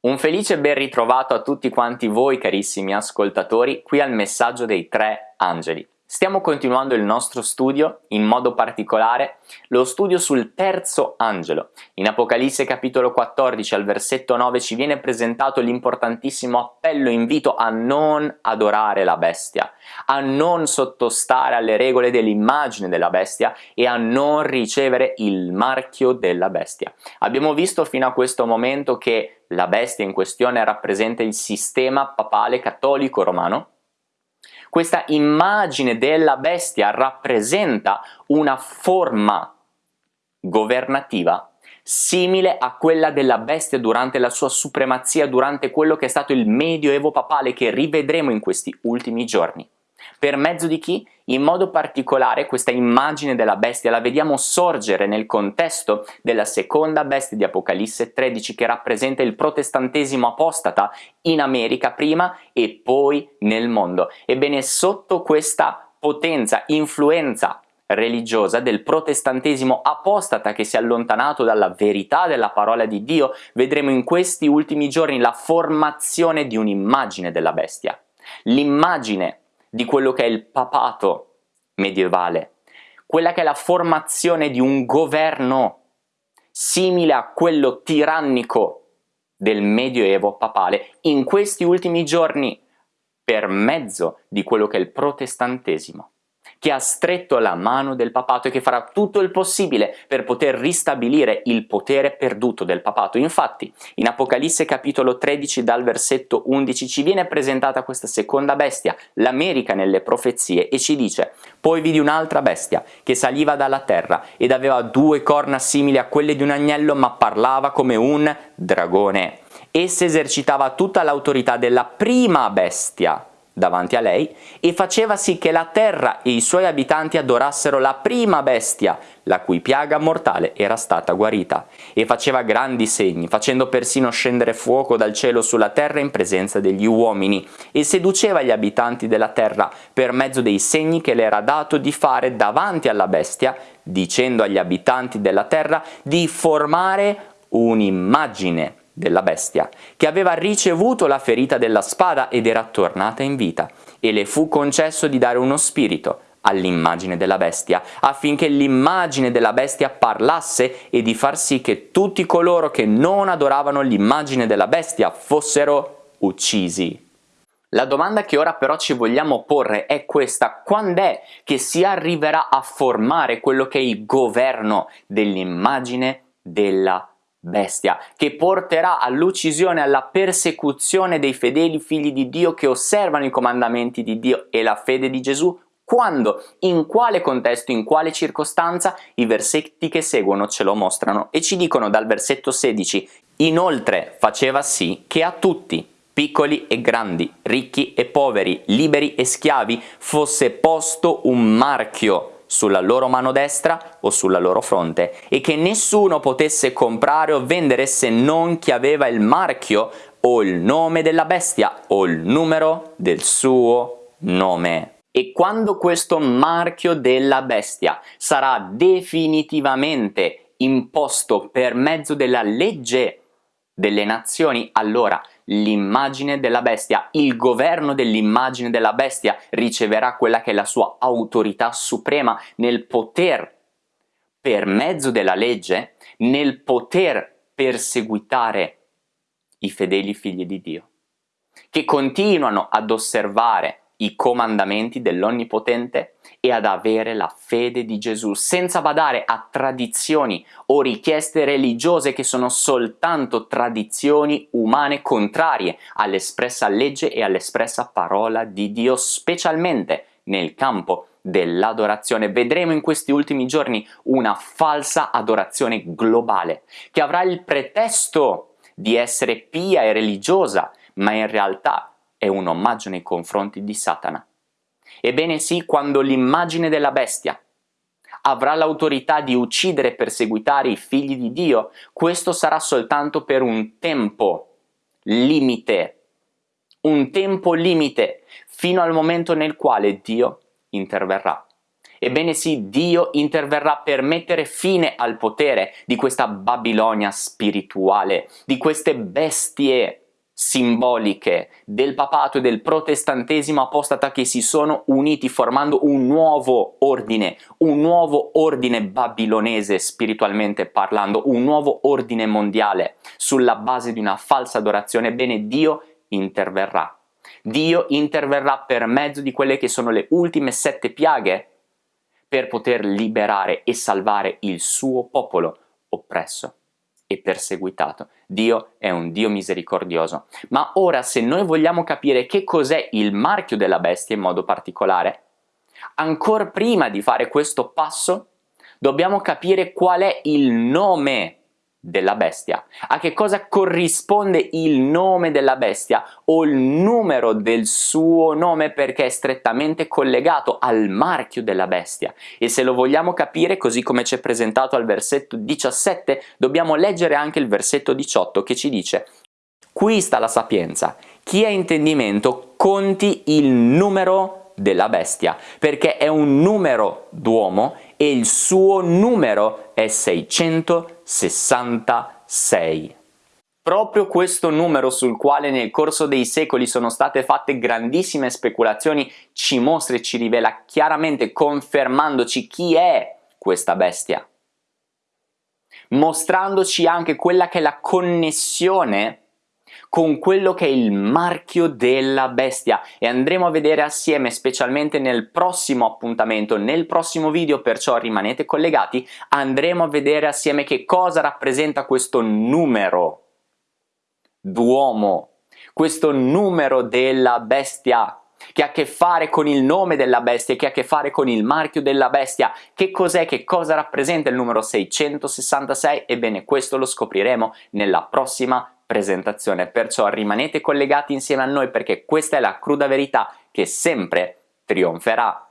Un felice ben ritrovato a tutti quanti voi carissimi ascoltatori qui al messaggio dei tre angeli. Stiamo continuando il nostro studio, in modo particolare lo studio sul terzo angelo. In Apocalisse capitolo 14 al versetto 9 ci viene presentato l'importantissimo appello invito a non adorare la bestia, a non sottostare alle regole dell'immagine della bestia e a non ricevere il marchio della bestia. Abbiamo visto fino a questo momento che la bestia in questione rappresenta il sistema papale cattolico romano questa immagine della bestia rappresenta una forma governativa simile a quella della bestia durante la sua supremazia, durante quello che è stato il medioevo papale che rivedremo in questi ultimi giorni. Per mezzo di chi? In modo particolare questa immagine della bestia la vediamo sorgere nel contesto della seconda bestia di Apocalisse 13 che rappresenta il protestantesimo apostata in America prima e poi nel mondo. Ebbene sotto questa potenza, influenza religiosa del protestantesimo apostata che si è allontanato dalla verità della parola di Dio, vedremo in questi ultimi giorni la formazione di un'immagine della bestia. L'immagine di quello che è il papato medievale, quella che è la formazione di un governo simile a quello tirannico del medioevo papale in questi ultimi giorni per mezzo di quello che è il protestantesimo che ha stretto la mano del papato e che farà tutto il possibile per poter ristabilire il potere perduto del papato. Infatti, in Apocalisse capitolo 13 dal versetto 11 ci viene presentata questa seconda bestia, l'America nelle profezie, e ci dice «Poi vidi un'altra bestia che saliva dalla terra ed aveva due corna simili a quelle di un agnello ma parlava come un dragone. Essa esercitava tutta l'autorità della prima bestia, davanti a lei e faceva sì che la terra e i suoi abitanti adorassero la prima bestia, la cui piaga mortale era stata guarita, e faceva grandi segni, facendo persino scendere fuoco dal cielo sulla terra in presenza degli uomini, e seduceva gli abitanti della terra per mezzo dei segni che le era dato di fare davanti alla bestia, dicendo agli abitanti della terra di formare un'immagine della bestia, che aveva ricevuto la ferita della spada ed era tornata in vita, e le fu concesso di dare uno spirito all'immagine della bestia, affinché l'immagine della bestia parlasse e di far sì che tutti coloro che non adoravano l'immagine della bestia fossero uccisi. La domanda che ora però ci vogliamo porre è questa, quando è che si arriverà a formare quello che è il governo dell'immagine della bestia? Bestia, che porterà all'uccisione alla persecuzione dei fedeli figli di Dio che osservano i comandamenti di Dio e la fede di Gesù quando, in quale contesto, in quale circostanza, i versetti che seguono ce lo mostrano. E ci dicono dal versetto 16 Inoltre faceva sì che a tutti, piccoli e grandi, ricchi e poveri, liberi e schiavi, fosse posto un marchio sulla loro mano destra o sulla loro fronte e che nessuno potesse comprare o vendere se non chi aveva il marchio o il nome della bestia o il numero del suo nome. E quando questo marchio della bestia sarà definitivamente imposto per mezzo della legge delle nazioni, allora l'immagine della bestia, il governo dell'immagine della bestia riceverà quella che è la sua autorità suprema nel poter, per mezzo della legge, nel poter perseguitare i fedeli figli di Dio, che continuano ad osservare i comandamenti dell'Onnipotente e ad avere la fede di Gesù, senza badare a tradizioni o richieste religiose che sono soltanto tradizioni umane contrarie all'espressa legge e all'espressa parola di Dio, specialmente nel campo dell'adorazione. Vedremo in questi ultimi giorni una falsa adorazione globale, che avrà il pretesto di essere pia e religiosa, ma in realtà è un omaggio nei confronti di Satana. Ebbene sì, quando l'immagine della bestia avrà l'autorità di uccidere e perseguitare i figli di Dio, questo sarà soltanto per un tempo limite, un tempo limite, fino al momento nel quale Dio interverrà. Ebbene sì, Dio interverrà per mettere fine al potere di questa Babilonia spirituale, di queste bestie simboliche del papato e del protestantesimo apostata che si sono uniti formando un nuovo ordine, un nuovo ordine babilonese spiritualmente parlando, un nuovo ordine mondiale sulla base di una falsa adorazione, ebbene Dio interverrà. Dio interverrà per mezzo di quelle che sono le ultime sette piaghe per poter liberare e salvare il suo popolo oppresso e perseguitato. Dio è un Dio misericordioso. Ma ora se noi vogliamo capire che cos'è il marchio della bestia in modo particolare, ancora prima di fare questo passo dobbiamo capire qual è il nome della bestia. A che cosa corrisponde il nome della bestia o il numero del suo nome perché è strettamente collegato al marchio della bestia. E se lo vogliamo capire così come ci è presentato al versetto 17, dobbiamo leggere anche il versetto 18 che ci dice Qui sta la sapienza. Chi ha intendimento conti il numero della bestia, perché è un numero d'uomo e il suo numero è 666. Proprio questo numero sul quale nel corso dei secoli sono state fatte grandissime speculazioni ci mostra e ci rivela chiaramente, confermandoci chi è questa bestia, mostrandoci anche quella che è la connessione con quello che è il marchio della bestia e andremo a vedere assieme specialmente nel prossimo appuntamento, nel prossimo video perciò rimanete collegati, andremo a vedere assieme che cosa rappresenta questo numero d'uomo, questo numero della bestia che ha a che fare con il nome della bestia, che ha a che fare con il marchio della bestia. Che cos'è, che cosa rappresenta il numero 666? Ebbene, questo lo scopriremo nella prossima presentazione, perciò rimanete collegati insieme a noi perché questa è la cruda verità che sempre trionferà.